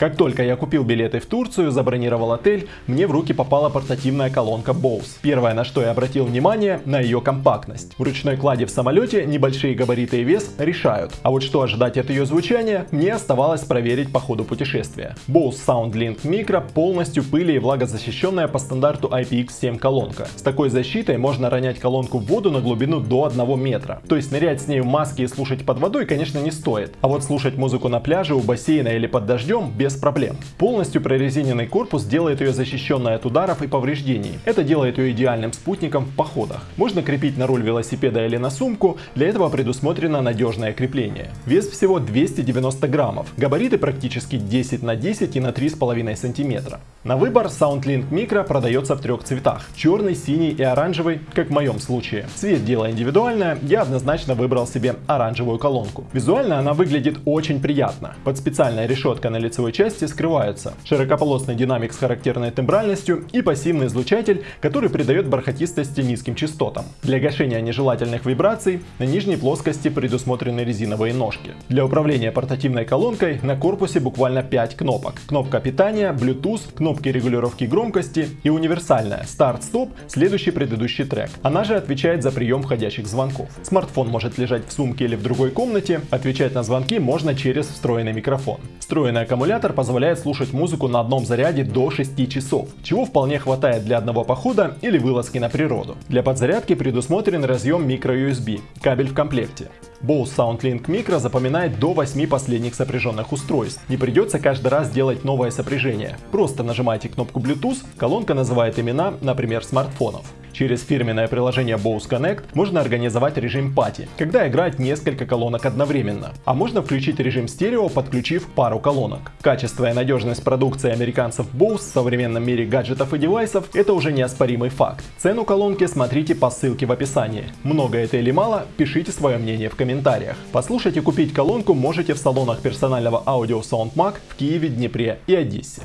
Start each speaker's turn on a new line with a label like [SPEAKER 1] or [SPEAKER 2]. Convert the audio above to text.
[SPEAKER 1] Как только я купил билеты в Турцию, забронировал отель, мне в руки попала портативная колонка Bose. Первое, на что я обратил внимание, на ее компактность. В ручной кладе в самолете небольшие габариты и вес решают. А вот что ожидать от ее звучания, мне оставалось проверить по ходу путешествия. Bose SoundLink Micro полностью пыли и влагозащищенная по стандарту IPX7 колонка. С такой защитой можно ронять колонку в воду на глубину до 1 метра. То есть нырять с ней в маске и слушать под водой, конечно, не стоит. А вот слушать музыку на пляже, у бассейна или под дождем без проблем. Полностью прорезиненный корпус делает ее защищенной от ударов и повреждений. Это делает ее идеальным спутником в походах. Можно крепить на руль велосипеда или на сумку, для этого предусмотрено надежное крепление. Вес всего 290 граммов, габариты практически 10 на 10 и на 3,5 сантиметра. На выбор SoundLink Micro продается в трех цветах. Черный, синий и оранжевый, как в моем случае. Цвет дело индивидуальное, я однозначно выбрал себе оранжевую колонку. Визуально она выглядит очень приятно. Под специальной решетка на лицевой части скрываются широкополосный динамик с характерной тембральностью и пассивный излучатель, который придает бархатистости низким частотам. Для гашения нежелательных вибраций на нижней плоскости предусмотрены резиновые ножки. Для управления портативной колонкой на корпусе буквально 5 кнопок. Кнопка питания, Bluetooth, кнопки регулировки громкости и универсальная старт-стоп, следующий предыдущий трек. Она же отвечает за прием входящих звонков. Смартфон может лежать в сумке или в другой комнате, отвечать на звонки можно через встроенный микрофон. Встроенный аккумулятор позволяет слушать музыку на одном заряде до 6 часов, чего вполне хватает для одного похода или вылазки на природу. Для подзарядки предусмотрен разъем microUSB, кабель в комплекте. Bose SoundLink Micro запоминает до 8 последних сопряженных устройств. Не придется каждый раз делать новое сопряжение. Просто нажимайте кнопку Bluetooth, колонка называет имена, например, смартфонов. Через фирменное приложение Bose Connect можно организовать режим пати, когда играет несколько колонок одновременно. А можно включить режим стерео, подключив пару колонок. Качество и надежность продукции американцев Bose в современном мире гаджетов и девайсов – это уже неоспоримый факт. Цену колонки смотрите по ссылке в описании. Много это или мало, пишите свое мнение в комментариях. Послушать и купить колонку можете в салонах персонального аудио SoundMag в Киеве, Днепре и Одессе.